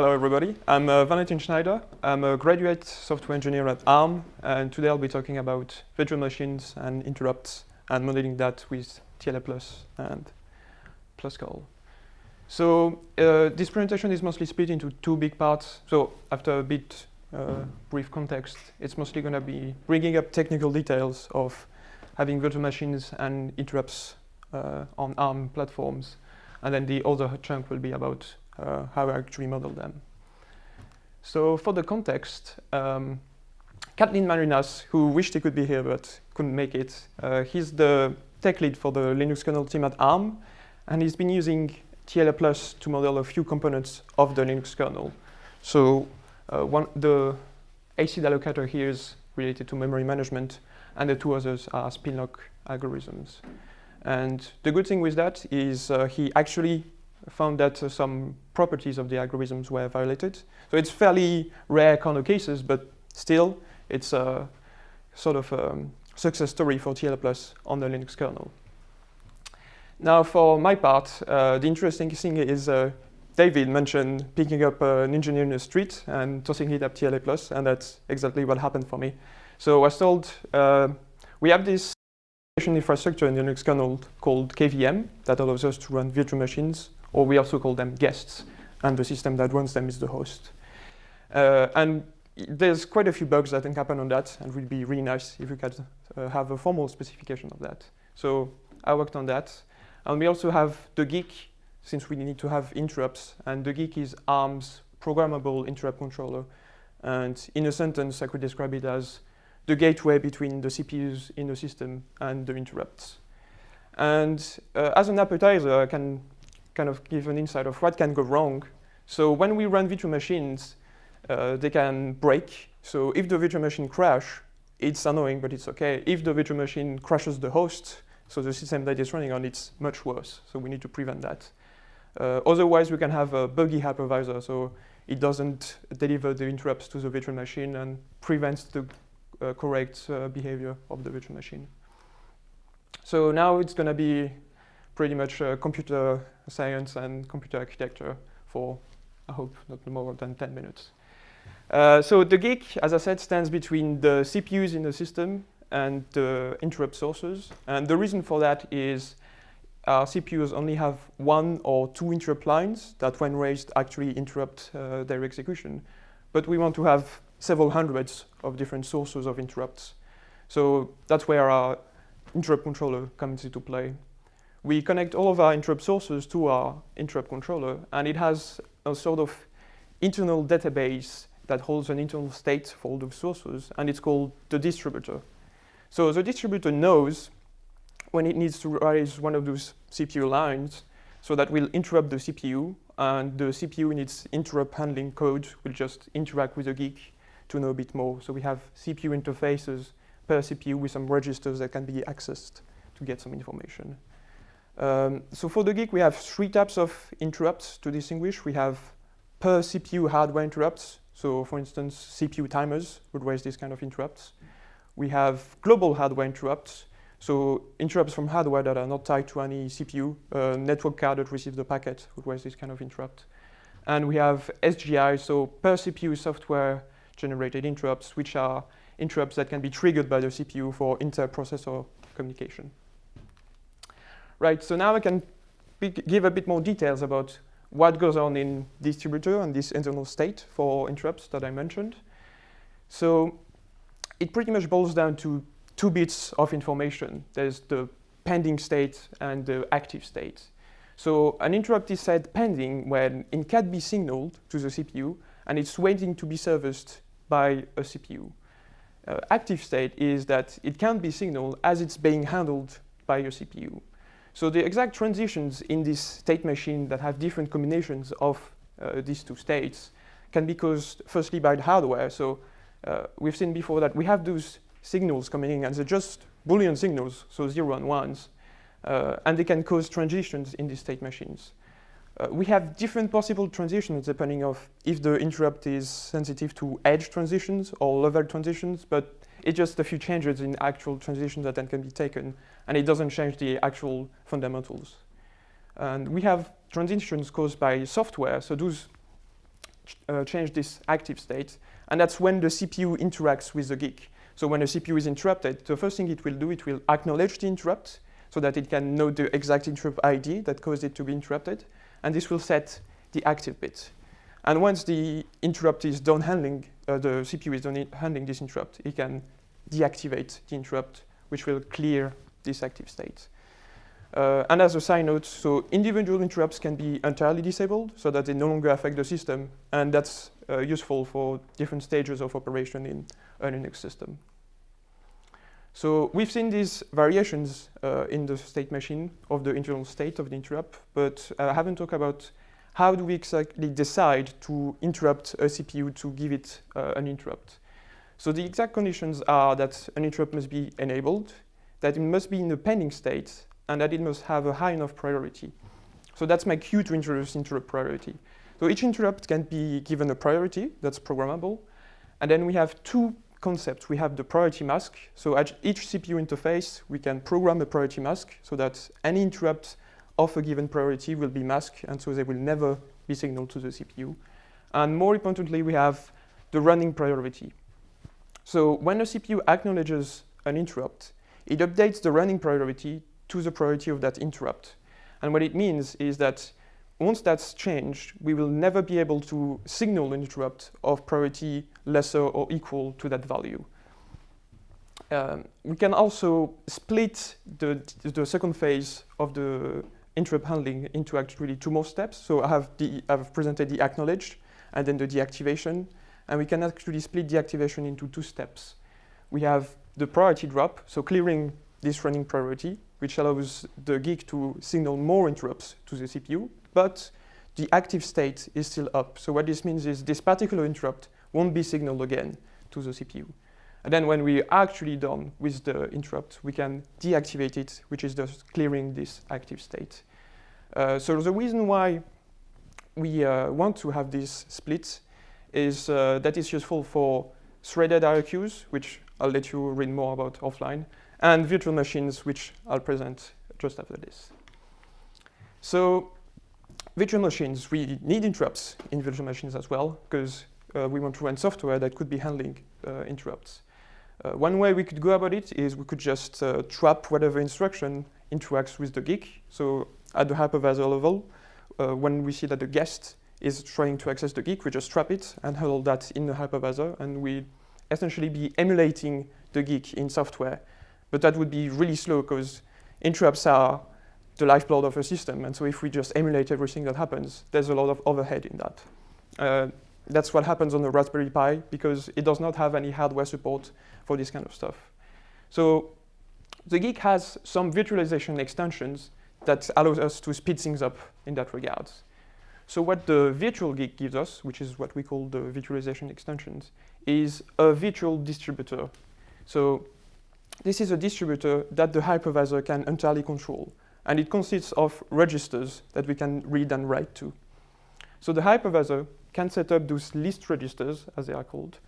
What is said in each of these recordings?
Hello, everybody. I'm uh, Valentin Schneider. I'm a graduate software engineer at ARM, and today I'll be talking about virtual machines and interrupts and modeling that with TLA Plus and PlusCal. So uh, this presentation is mostly split into two big parts. So after a bit uh, brief context, it's mostly going to be bringing up technical details of having virtual machines and interrupts uh, on ARM platforms. And then the other chunk will be about uh, how I actually model them. So for the context, um, Catalin Marinas, who wished he could be here but couldn't make it, uh, he's the tech lead for the Linux kernel team at ARM, and he's been using TLA Plus to model a few components of the Linux kernel. So uh, one, the ASID allocator here is related to memory management, and the two others are spin lock algorithms. And the good thing with that is uh, he actually found that uh, some properties of the algorithms were violated. So it's fairly rare kind of cases, but still, it's a sort of a um, success story for TLA Plus on the Linux kernel. Now, for my part, uh, the interesting thing is uh, David mentioned picking up uh, an engineer in the street and tossing it up TLA Plus, and that's exactly what happened for me. So I was told uh, we have this infrastructure in the Linux kernel called KVM that allows us to run virtual machines or we also call them guests, and the system that runs them is the host. Uh, and there's quite a few bugs that can happen on that, and it would be really nice if we could uh, have a formal specification of that. So I worked on that. And we also have the GIC, since we need to have interrupts, and the GIC is ARM's programmable interrupt controller. And in a sentence, I could describe it as the gateway between the CPUs in the system and the interrupts. And uh, as an appetizer, I can kind of give an insight of what can go wrong. So when we run virtual machines, uh, they can break. So if the virtual machine crash, it's annoying, but it's okay. If the virtual machine crashes the host, so the system that it's running on, it's much worse. So we need to prevent that. Uh, otherwise, we can have a buggy hypervisor. So it doesn't deliver the interrupts to the virtual machine and prevents the uh, correct uh, behavior of the virtual machine. So now it's going to be pretty much uh, computer science and computer architecture for, I hope, not more than 10 minutes. Uh, so the GIC, as I said, stands between the CPUs in the system and the interrupt sources. And the reason for that is our CPUs only have one or two interrupt lines that when raised actually interrupt uh, their execution. But we want to have several hundreds of different sources of interrupts. So that's where our interrupt controller comes into play we connect all of our interrupt sources to our interrupt controller, and it has a sort of internal database that holds an internal state for all the sources, and it's called the distributor. So the distributor knows when it needs to raise one of those CPU lines, so that will interrupt the CPU, and the CPU in its interrupt handling code will just interact with the GIC to know a bit more. So we have CPU interfaces per CPU with some registers that can be accessed to get some information. Um, so for the GIC, we have three types of interrupts to distinguish. We have per CPU hardware interrupts. So for instance, CPU timers would raise these kind of interrupts. We have global hardware interrupts. So interrupts from hardware that are not tied to any CPU. Uh, network card that receives the packet would raise this kind of interrupt. And we have SGI, so per CPU software generated interrupts, which are interrupts that can be triggered by the CPU for inter-processor communication. Right, so now I can give a bit more details about what goes on in distributor and this internal state for interrupts that I mentioned. So it pretty much boils down to two bits of information. There's the pending state and the active state. So an interrupt is said pending when it can be signaled to the CPU and it's waiting to be serviced by a CPU. Uh, active state is that it can't be signaled as it's being handled by your CPU. So the exact transitions in this state machine that have different combinations of uh, these two states can be caused firstly by the hardware. So uh, we've seen before that we have those signals coming in and they're just Boolean signals, so zero and ones, uh, and they can cause transitions in these state machines. Uh, we have different possible transitions depending of if the interrupt is sensitive to edge transitions or level transitions, but it's just a few changes in actual transitions that then can be taken, and it doesn't change the actual fundamentals. And we have transitions caused by software, so those ch uh, change this active state. And that's when the CPU interacts with the GIC. So when the CPU is interrupted, the first thing it will do, it will acknowledge the interrupt so that it can know the exact interrupt ID that caused it to be interrupted. And this will set the active bit. And once the interrupt is done handling, uh, the CPU is done handling this interrupt, it can deactivate the interrupt, which will clear this active state. Uh, and as a side note, so individual interrupts can be entirely disabled so that they no longer affect the system. And that's uh, useful for different stages of operation in a Linux system. So we've seen these variations uh, in the state machine of the internal state of the interrupt, but I haven't talked about how do we exactly decide to interrupt a CPU to give it uh, an interrupt. So the exact conditions are that an interrupt must be enabled, that it must be in a pending state, and that it must have a high enough priority. So that's my cue to introduce interrupt priority. So each interrupt can be given a priority that's programmable. And then we have two concepts. We have the priority mask. So at each CPU interface, we can program a priority mask so that any interrupt of a given priority will be masked, and so they will never be signaled to the CPU. And more importantly, we have the running priority. So when a CPU acknowledges an interrupt, it updates the running priority to the priority of that interrupt. And what it means is that once that's changed, we will never be able to signal an interrupt of priority lesser or equal to that value. Um, we can also split the, the second phase of the interrupt handling into actually two more steps. So I have the, I've presented the acknowledge and then the deactivation. And we can actually split deactivation into two steps. We have the priority drop, so clearing this running priority, which allows the GIC to signal more interrupts to the CPU, but the active state is still up. So what this means is this particular interrupt won't be signaled again to the CPU. And then when we're actually done with the interrupt, we can deactivate it, which is just clearing this active state. Uh, so the reason why we uh, want to have this split is uh, that it's useful for threaded IRQs, which I'll let you read more about offline, and virtual machines, which I'll present just after this. So virtual machines, we need interrupts in virtual machines as well, because uh, we want to run software that could be handling uh, interrupts. Uh, one way we could go about it is we could just uh, trap whatever instruction interacts with the GIC. So at the hypervisor level, uh, when we see that the guest is trying to access the GIC, we just trap it and handle that in the hypervisor, and we essentially be emulating the GIC in software but that would be really slow because interrupts are the lifeblood of a system. And so if we just emulate everything that happens, there's a lot of overhead in that. That's what happens on the Raspberry Pi because it does not have any hardware support for this kind of stuff. So the GIC has some virtualization extensions that allows us to speed things up in that regard. So what the virtual GIC gives us, which is what we call the virtualization extensions, is a virtual distributor. So this is a distributor that the hypervisor can entirely control. And it consists of registers that we can read and write to. So the hypervisor can set up those list registers, as they are called,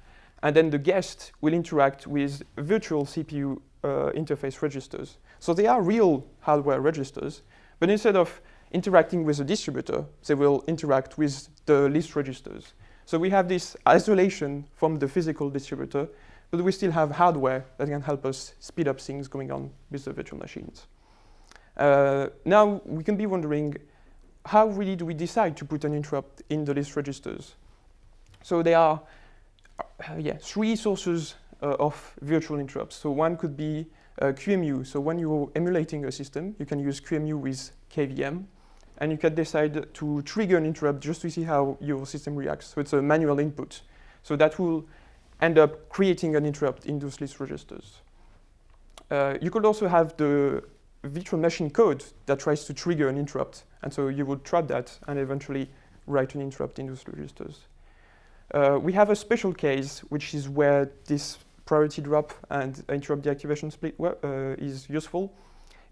and then the guest will interact with virtual CPU uh, interface registers. So they are real hardware registers, but instead of interacting with the distributor, they will interact with the list registers. So we have this isolation from the physical distributor but we still have hardware that can help us speed up things going on with the virtual machines. Uh, now, we can be wondering, how really do we decide to put an interrupt in the list registers? So there are uh, yeah, three sources uh, of virtual interrupts. So one could be uh, QEMU. So when you're emulating a system, you can use QEMU with KVM, and you can decide to trigger an interrupt just to see how your system reacts. So it's a manual input. So that will end up creating an interrupt in those list registers. Uh, you could also have the virtual machine code that tries to trigger an interrupt. And so you would trap that and eventually write an interrupt in those registers. Uh, we have a special case, which is where this priority drop and interrupt deactivation split uh, is useful,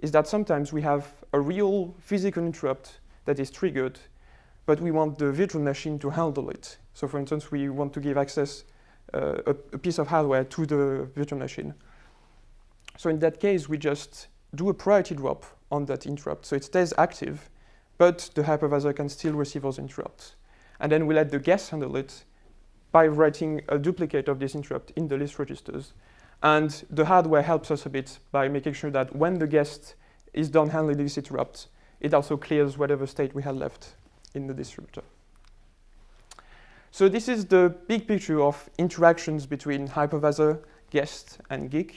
is that sometimes we have a real physical interrupt that is triggered, but we want the virtual machine to handle it. So for instance, we want to give access uh, a, a, piece of hardware to the virtual machine. So in that case, we just do a priority drop on that interrupt. So it stays active, but the hypervisor can still receive those interrupts. and then we let the guest handle it by writing a duplicate of this interrupt in the list registers. And the hardware helps us a bit by making sure that when the guest is done handling this interrupt, it also clears whatever state we had left in the distributor. So this is the big picture of interactions between hypervisor, guest, and GIC.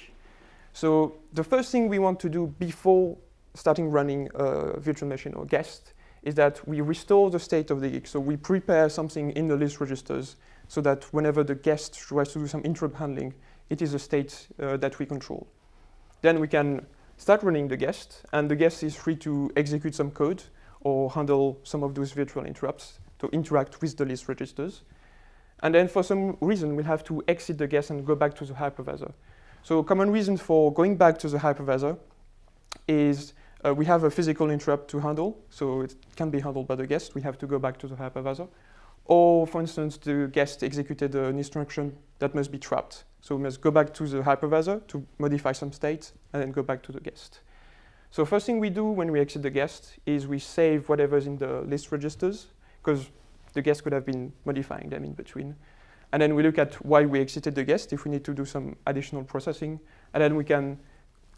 So the first thing we want to do before starting running a virtual machine or guest is that we restore the state of the GIC. So we prepare something in the list registers so that whenever the guest tries to do some interrupt handling, it is a state uh, that we control. Then we can start running the guest, and the guest is free to execute some code or handle some of those virtual interrupts to interact with the list registers. And then for some reason, we'll have to exit the guest and go back to the hypervisor. So a common reason for going back to the hypervisor is uh, we have a physical interrupt to handle, so it can be handled by the guest. We have to go back to the hypervisor. Or, for instance, the guest executed an instruction that must be trapped. So we must go back to the hypervisor to modify some state and then go back to the guest. So first thing we do when we exit the guest is we save whatever's in the list registers because the guest could have been modifying them in between. And then we look at why we exited the guest if we need to do some additional processing. And then we can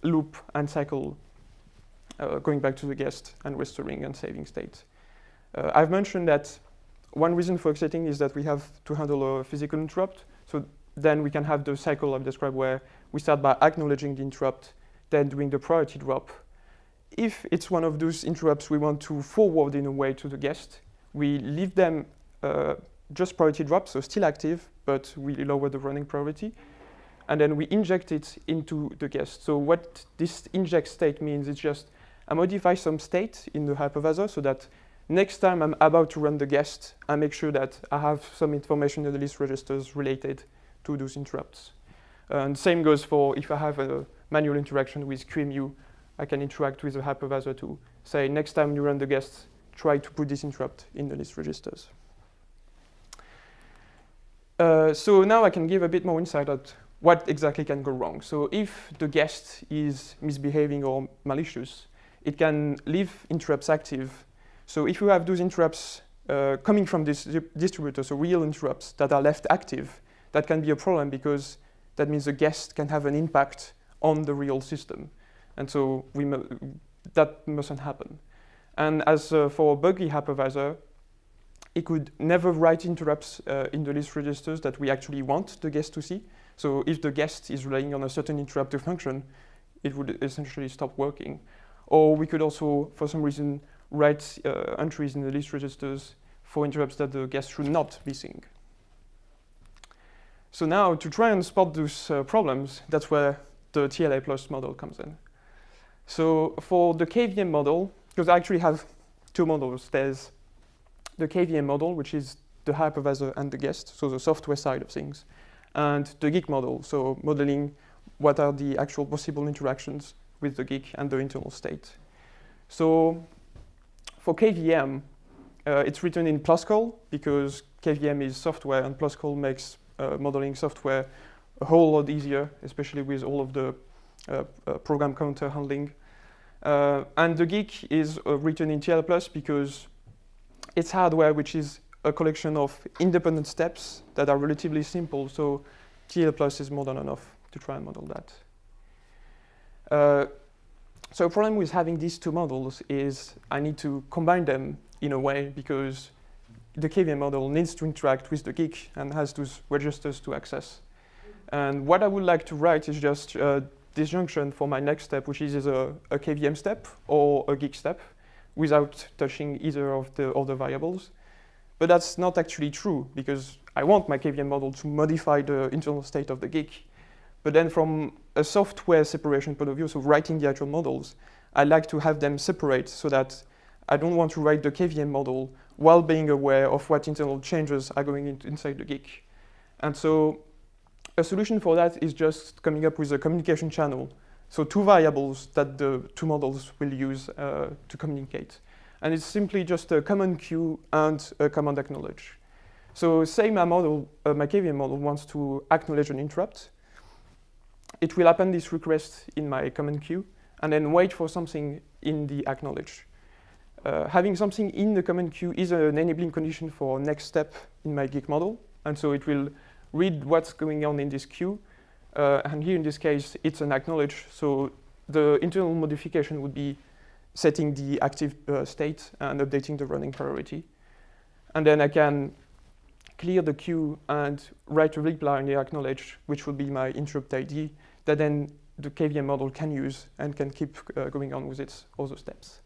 loop and cycle uh, going back to the guest and restoring and saving state. Uh, I've mentioned that one reason for exiting is that we have to handle a physical interrupt. So then we can have the cycle I've described where we start by acknowledging the interrupt, then doing the priority drop. If it's one of those interrupts we want to forward in a way to the guest, we leave them uh, just priority drop, so still active, but we lower the running priority. And then we inject it into the guest. So what this inject state means is just I modify some state in the hypervisor so that next time I'm about to run the guest, I make sure that I have some information in the list registers related to those interrupts. And same goes for if I have a manual interaction with QEMU, I can interact with the hypervisor to say next time you run the guest, try to put this interrupt in the list registers. Uh, so now I can give a bit more insight at what exactly can go wrong. So if the guest is misbehaving or malicious, it can leave interrupts active. So if you have those interrupts uh, coming from this distributor, so real interrupts that are left active, that can be a problem because that means the guest can have an impact on the real system. And so we that mustn't happen. And as uh, for buggy hypervisor, it could never write interrupts uh, in the list registers that we actually want the guest to see. So if the guest is relying on a certain interruptive function, it would essentially stop working. Or we could also, for some reason, write uh, entries in the list registers for interrupts that the guest should not be seeing. So now to try and spot those uh, problems, that's where the TLA plus model comes in. So for the KVM model, because I actually have two models, there's the KVM model, which is the hypervisor and the guest, so the software side of things, and the GIC model, so modeling what are the actual possible interactions with the GIC and the internal state. So for KVM, uh, it's written in Pluscal because KVM is software and Pluscal makes uh, modeling software a whole lot easier, especially with all of the uh, uh program counter handling. Uh, and the GIC is uh, written in TLA Plus because it's hardware which is a collection of independent steps that are relatively simple. So TLA Plus is more than enough to try and model that. Uh, so a problem with having these two models is I need to combine them in a way because the KVM model needs to interact with the GIC and has those registers to access. And what I would like to write is just a disjunction for my next step, which is a, a KVM step or a GIC step without touching either of the other variables. But that's not actually true because I want my KVM model to modify the internal state of the GIC. But then from a software separation point of view, so writing the actual models, I like to have them separate so that I don't want to write the KVM model while being aware of what internal changes are going inside the GIC. And so a solution for that is just coming up with a communication channel so two variables that the two models will use uh, to communicate. And it's simply just a command queue and a command acknowledge. So say my model, uh, my KVM model wants to acknowledge an interrupt. It will append this request in my command queue and then wait for something in the acknowledge. uh, having something in the command queue is an enabling condition for next step in my GIC model. And so it will read what's going on in this queue. Uh, and here in this case, it's an acknowledge. So the internal modification would be setting the active uh, state and updating the running priority. And then I can clear the queue and write a reply on the acknowledge, which will be my interrupt ID, that then the KVM model can use and can keep uh, going on with its other steps.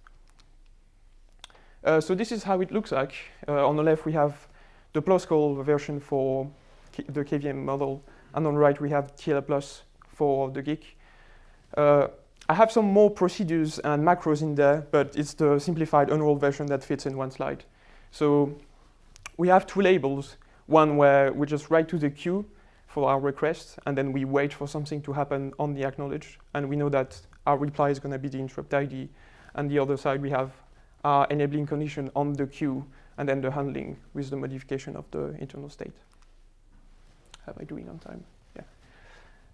Uh, so this is how it looks like. Uh, on the left, we have the PlusCal version for K the KVM model, and on the right, we have TLA Plus for the GIC. Uh, I have some more procedures and macros in there, but it's the simplified unrolled version that fits in one slide. So we have two labels, one where we just write to the queue for our request, and then we wait for something to happen on the acknowledge, and we know that our reply is going to be the interrupt ID. And the other side, we have our enabling condition on the queue, and then the handling with the modification of the internal state. Am I doing on time?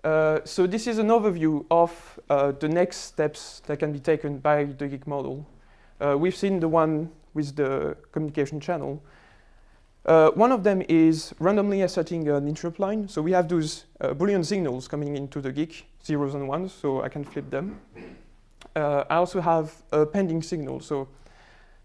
Uh, so this is an overview of uh, the next steps that can be taken by the GIC model. Uh, we've seen the one with the communication channel. Uh, one of them is randomly asserting an interrupt line. So we have those uh, Boolean signals coming into the GIC, zeros and ones, so I can flip them. I also have a pending signal. So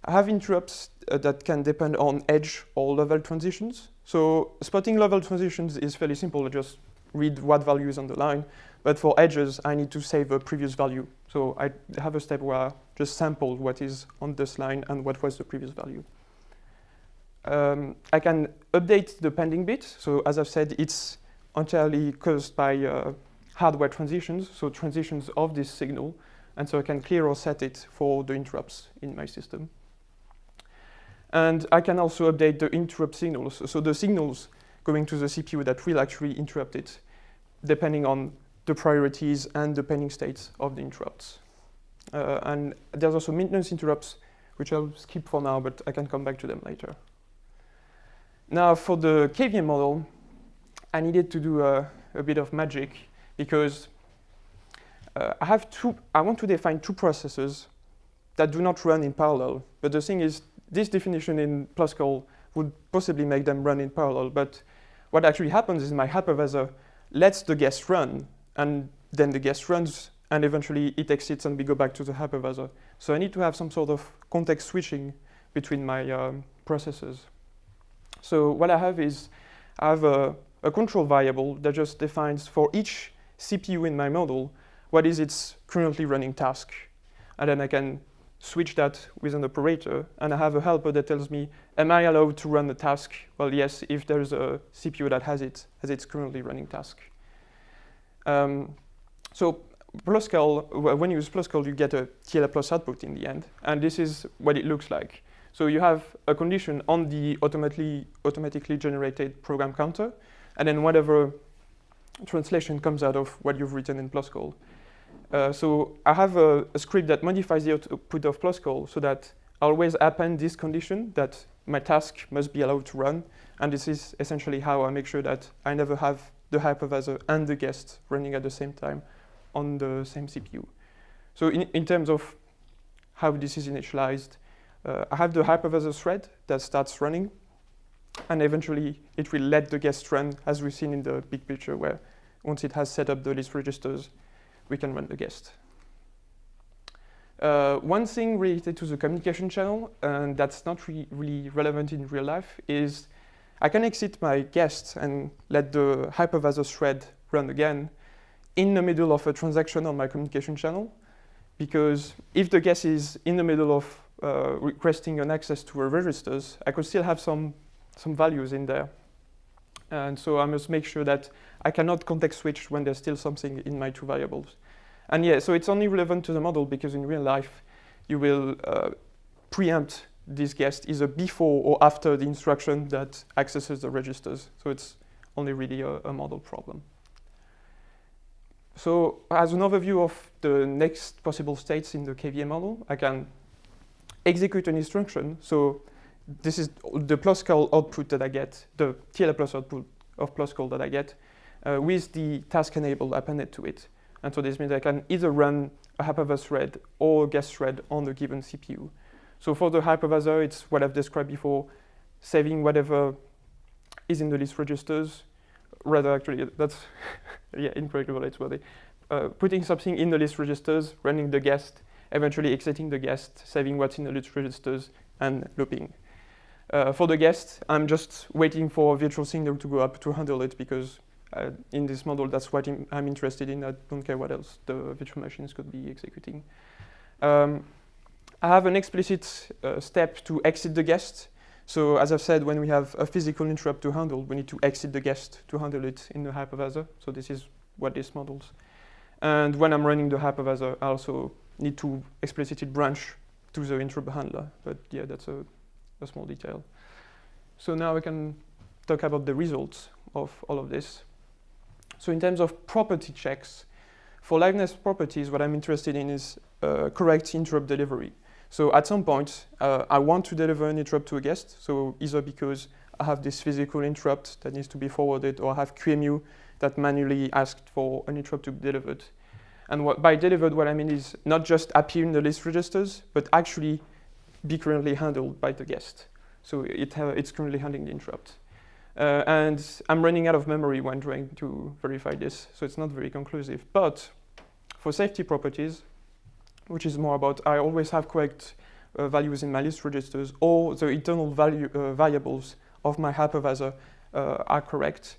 I have interrupts that can depend on edge or level transitions. So spotting level transitions is fairly simple. I just read what value is on the line. But for edges, I need to save a previous value. So I have a step where I just sample what is on this line and what was the previous value. Um, I can update the pending bit. So as I've said, it's entirely caused by uh, hardware transitions, so transitions of this signal. And so I can clear or set it for the interrupts in my system. And I can also update the interrupt signals. So the signals going to the CPU that will actually interrupt it, depending on the priorities and the pending states of the interrupts. Uh, and there's also maintenance interrupts, which I'll skip for now, but I can come back to them later. Now, for the KVM model, I needed to do a, a bit of magic because uh, I have two, I want to define two processes that do not run in parallel. But the thing is, this definition in PlusCal would possibly make them run in parallel. But what actually happens is my hypervisor lets the guest run, and then the guest runs, and eventually it exits and we go back to the hypervisor. So I need to have some sort of context switching between my um, processes. So what I have is I have a, a control variable that just defines for each CPU in my model what is its currently running task. And then I can switch that with an operator, and I have a helper that tells me, am I allowed to run the task? Well, yes, if there's a CPU that has it, as its currently running task. Um, so PlusCal, when you use PlusCal, you get a TLA plus output in the end, and this is what it looks like. So you have a condition on the automatically, automatically generated program counter, and then whatever translation comes out of what you've written in PlusCal. Uh, so I have a, a, script that modifies the output of PlusCal so that I always append this condition that my task must be allowed to run. And this is essentially how I make sure that I never have the hypervisor and the guest running at the same time on the same CPU. So in, in terms of how this is initialized, uh, I have the hypervisor thread that starts running. And eventually, it will let the guest run, as we've seen in the big picture, where once it has set up the list registers, we can run the guest. Uh, one thing related to the communication channel, and that's not re really relevant in real life, is I can exit my guest and let the hypervisor thread run again in the middle of a transaction on my communication channel. Because if the guest is in the middle of uh, requesting an access to a registers, I could still have some, some values in there. And so I must make sure that I cannot context switch when there's still something in my two variables. And yeah, so it's only relevant to the model because in real life, you will uh, preempt this guest either before or after the instruction that accesses the registers. So it's only really a, a model problem. So as an overview of the next possible states in the KVM model, I can execute an instruction. So this is the PlusCal output that I get, the TLA plus output of PlusCal that I get uh, with the task enable appended to it. And so this means I can either run a hypervisor thread or a guest thread on the given CPU. So for the hypervisor, it's what I've described before, saving whatever is in the list registers. Rather, actually, that's yeah, incorrectly related to uh, putting something in the list registers, running the guest, eventually exiting the guest, saving what's in the list registers, and looping. Uh, for the guest, I'm just waiting for a virtual signal to go up to handle it because uh, in this model, that's what I'm interested in. I don't care what else the virtual machines could be executing. Um, I have an explicit uh, step to exit the guest. So as I've said, when we have a physical interrupt to handle, we need to exit the guest to handle it in the hypervisor. So this is what this models. And when I'm running the hypervisor, I also need to explicitly branch to the interrupt handler. But yeah, that's a, a small detail. So now we can talk about the results of all of this. So in terms of property checks, for liveness properties, what I'm interested in is uh, correct interrupt delivery. So at some point, uh, I want to deliver an interrupt to a guest. So either because I have this physical interrupt that needs to be forwarded, or I have QEMU that manually asked for an interrupt to be delivered. And what, by delivered, what I mean is not just appear in the list registers, but actually be currently handled by the guest. So it it's currently handling the interrupt. Uh, and I'm running out of memory when trying to verify this, so it's not very conclusive. But for safety properties, which is more about I always have correct uh, values in my list registers, or the internal value, uh, variables of my hypervisor uh, are correct.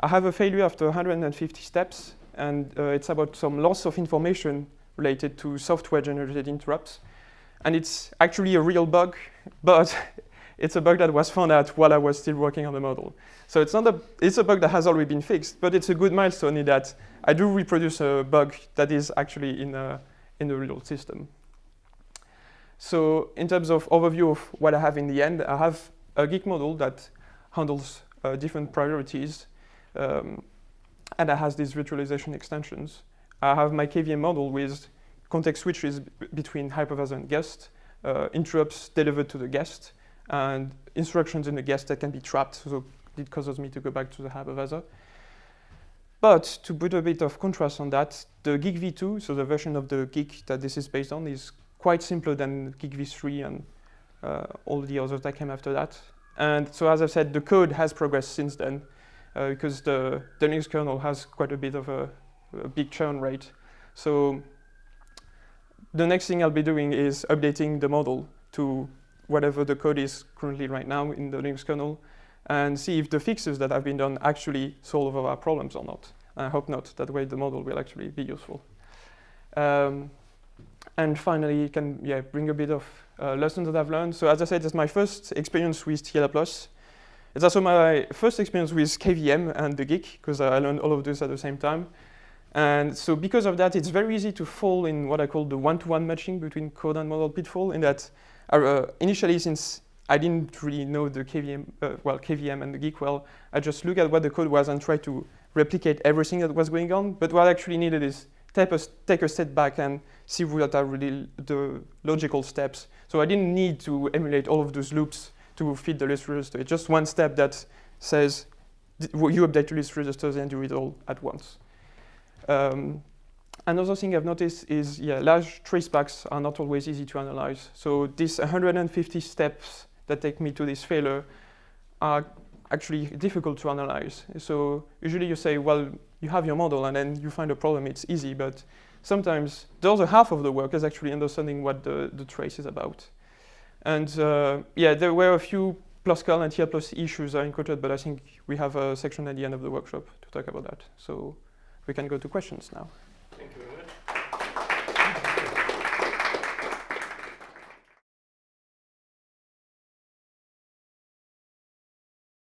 I have a failure after 150 steps, and uh, it's about some loss of information related to software-generated interrupts. And it's actually a real bug, but it's a bug that was found out while I was still working on the model. So it's not a, it's a bug that has already been fixed, but it's a good milestone in that I do reproduce a bug that is actually in, a, in the real system. So in terms of overview of what I have in the end, I have a GIC model that handles uh, different priorities um, and that has these virtualization extensions. I have my KVM model with context switches between hypervisor and guest, uh, interrupts delivered to the guest, and instructions in the guest that can be trapped. So it causes me to go back to the hypervisor. But to put a bit of contrast on that, the GIC v2, so the version of the GIC that this is based on, is quite simpler than GIC v3 and uh, all the others that came after that. And so as I said, the code has progressed since then uh, because the, the Linux kernel has quite a bit of a, a big churn rate. So the next thing I'll be doing is updating the model to whatever the code is currently right now in the Linux kernel and see if the fixes that have been done actually solve our problems or not. I hope not. That way the model will actually be useful. Um, and finally, can yeah, bring a bit of uh, lessons that I've learned. So as I said, it's my first experience with TLA+. It's also my first experience with KVM and the GIC, because I learned all of this at the same time. And so because of that, it's very easy to fall in what I call the one-to-one -one matching between code and model pitfall, in that uh, initially, since I didn't really know the KVM, uh, well, KVM and the GIC well, I just look at what the code was and try to replicate everything that was going on. But what I actually needed is take a, take a step back and see what are really the logical steps. So I didn't need to emulate all of those loops to feed the list register. It's just one step that says you update your list registers and do it all at once. Um, Another thing I've noticed is, yeah, large tracebacks are not always easy to analyze. So these 150 steps that take me to this failure are actually difficult to analyze. So usually you say, well, you have your model and then you find a problem, it's easy, but sometimes the other half of the work is actually understanding what the, the trace is about. And uh, yeah, there were a few PlusCal and TL plus issues I encountered, but I think we have a section at the end of the workshop to talk about that. So we can go to questions now.